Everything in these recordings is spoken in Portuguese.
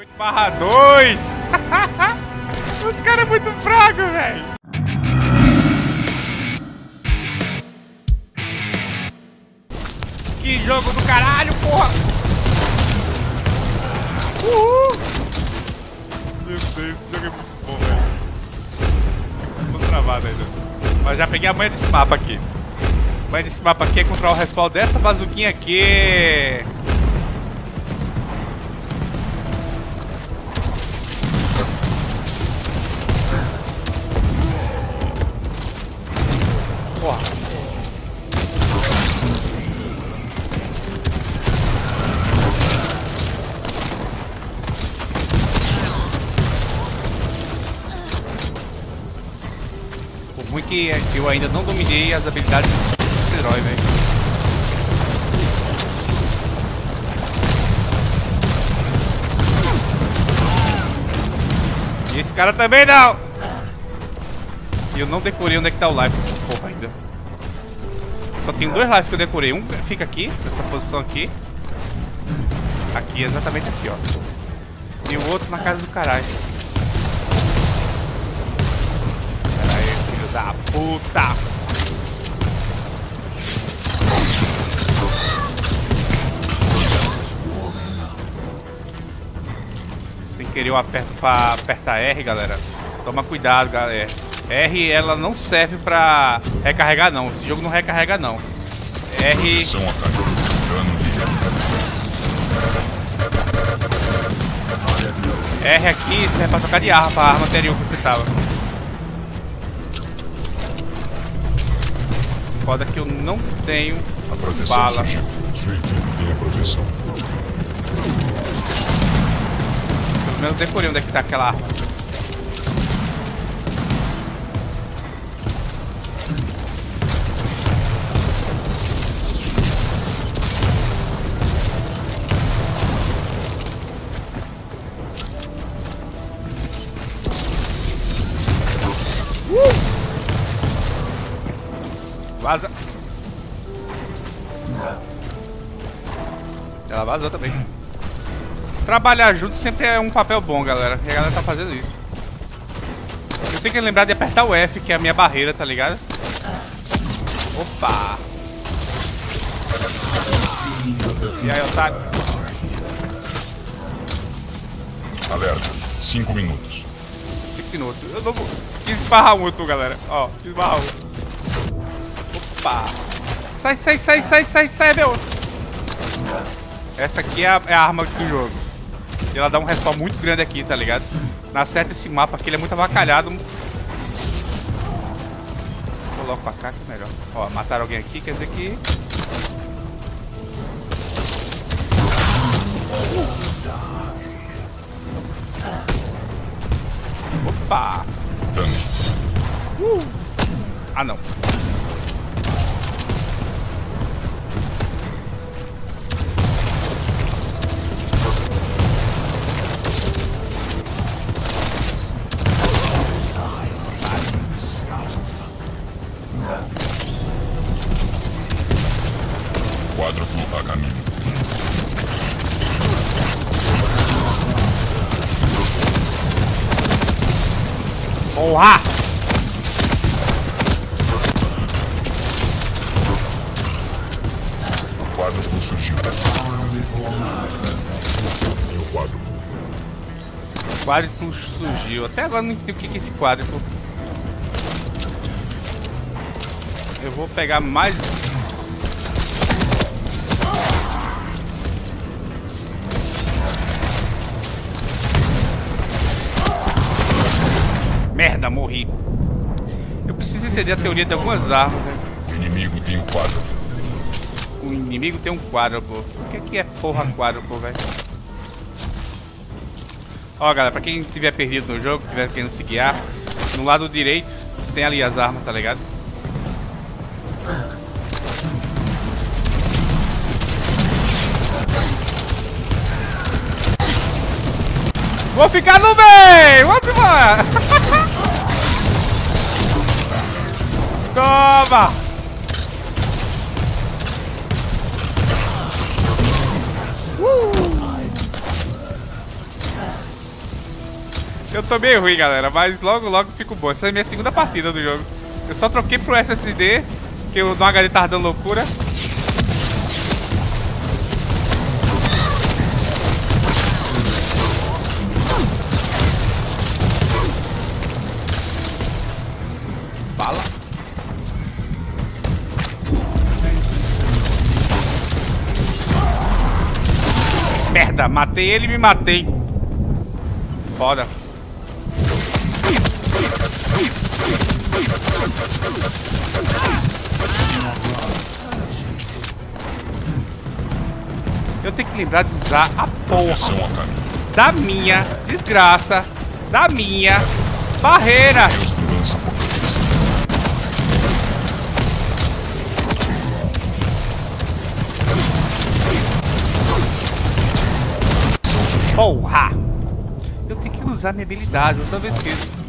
8 barra 2. Os caras é muito fracos, velho. Que jogo do caralho, porra. Uhul. Meu Deus, esse jogo é muito bom, velho. Tô travado ainda. Mas já peguei a manha desse mapa aqui. A manha desse mapa aqui é controlar o respaldo dessa bazuquinha aqui. Que eu ainda não dominei as habilidades desse herói, velho. Esse cara também não! E eu não decorei onde é que tá o life dessa porra ainda. Só tem dois lives que eu decorei. Um fica aqui, nessa posição aqui. Aqui, exatamente aqui, ó. E o outro na casa do caralho. Da puta! Sem querer eu aperto pra apertar R, galera. Toma cuidado, galera. R, ela não serve pra recarregar, não. Esse jogo não recarrega, não. R... R aqui serve pra trocar de arma, pra arma anterior que você tava. Eu não tenho a proteção bala. Surgiu. Sua equipe tem a proteção. Pelo menos decorei onde é que tá aquela arma. Vaza. Ela vazou também. Trabalhar junto sempre é um papel bom, galera. E a galera tá fazendo isso. Eu tenho que lembrar de apertar o F, que é a minha barreira, tá ligado? Opa! E aí, otário? Alerta. Cinco minutos. Cinco minutos. Eu não vou... Quis esbarrar muito, galera. Ó, quis esbarrar muito. Opa! Sai, sai, sai, sai, sai, sai, meu! Essa aqui é a, é a arma do jogo. E ela dá um respawn muito grande aqui, tá ligado? Na seta esse mapa aqui, ele é muito avacalhado. Vou logo pra cá que é melhor. Ó, mataram alguém aqui, quer dizer que... Opa! Uh. Ah, não. Porra! O quadruplo surgiu. E o quadruplo? Quadruplo surgiu. Até agora não entendi o que é esse quadruplo. Eu vou pegar mais Merda, morri. Eu preciso entender a teoria de algumas armas, né? O inimigo tem um quadro. O inimigo tem um quadro, pô. O que, que é porra quadro, pô, velho? Ó, galera, pra quem tiver perdido no jogo, tiver querendo se guiar, no lado direito tem ali as armas, tá ligado? Vou ficar no meio! Vamos embora! Uh! Eu tô meio ruim, galera, mas logo, logo fico bom. Essa é a minha segunda partida do jogo. Eu só troquei pro SSD, que o HD tava dando loucura. Merda, matei ele e me matei. Foda. Eu tenho que lembrar de usar a porra da minha desgraça, da minha barreira. Porra! Eu tenho que usar minha habilidade, eu talvez esqueço.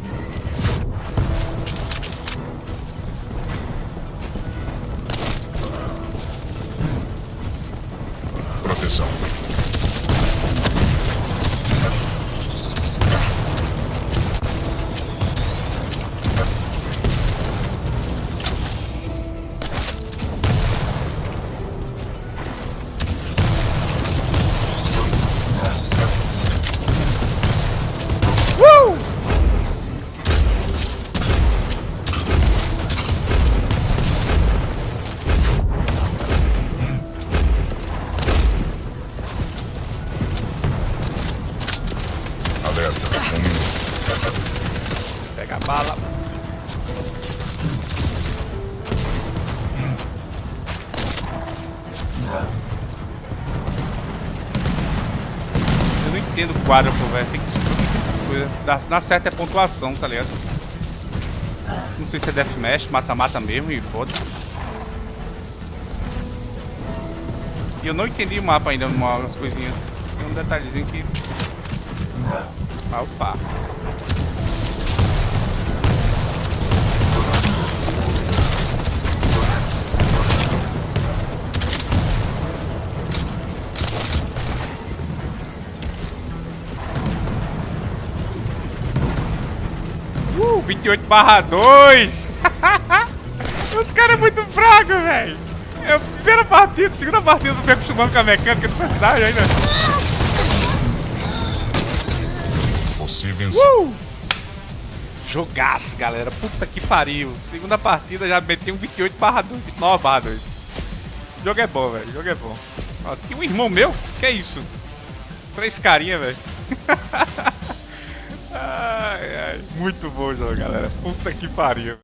Eu não entendo o quadro, pô, velho. Tem que essas coisas. Na certa é pontuação, tá ligado? Não sei se é deathmatch, mata-mata mesmo e foda-se. E eu não entendi o mapa ainda, umas coisinhas. Tem um detalhezinho que. Ah, opa. Uh, 28 barra 2! Os caras é muito fracos, velho! É a primeira partida, segunda partida, eu tô me acostumando com a mecânica do personagem ainda. Você venceu. Uh! Jogaço, galera. Puta que pariu. Segunda partida já meti um 28 barra 2, 29 barra 2. O jogo é bom, velho. O jogo é bom. Ó, tem um irmão meu? Que é isso? Três carinha, velho. ai, ai. Muito bom jogo, galera. Puta que pariu.